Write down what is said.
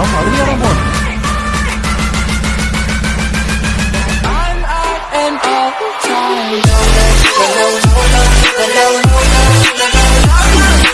Ang Maria Ramon. I'm out and out.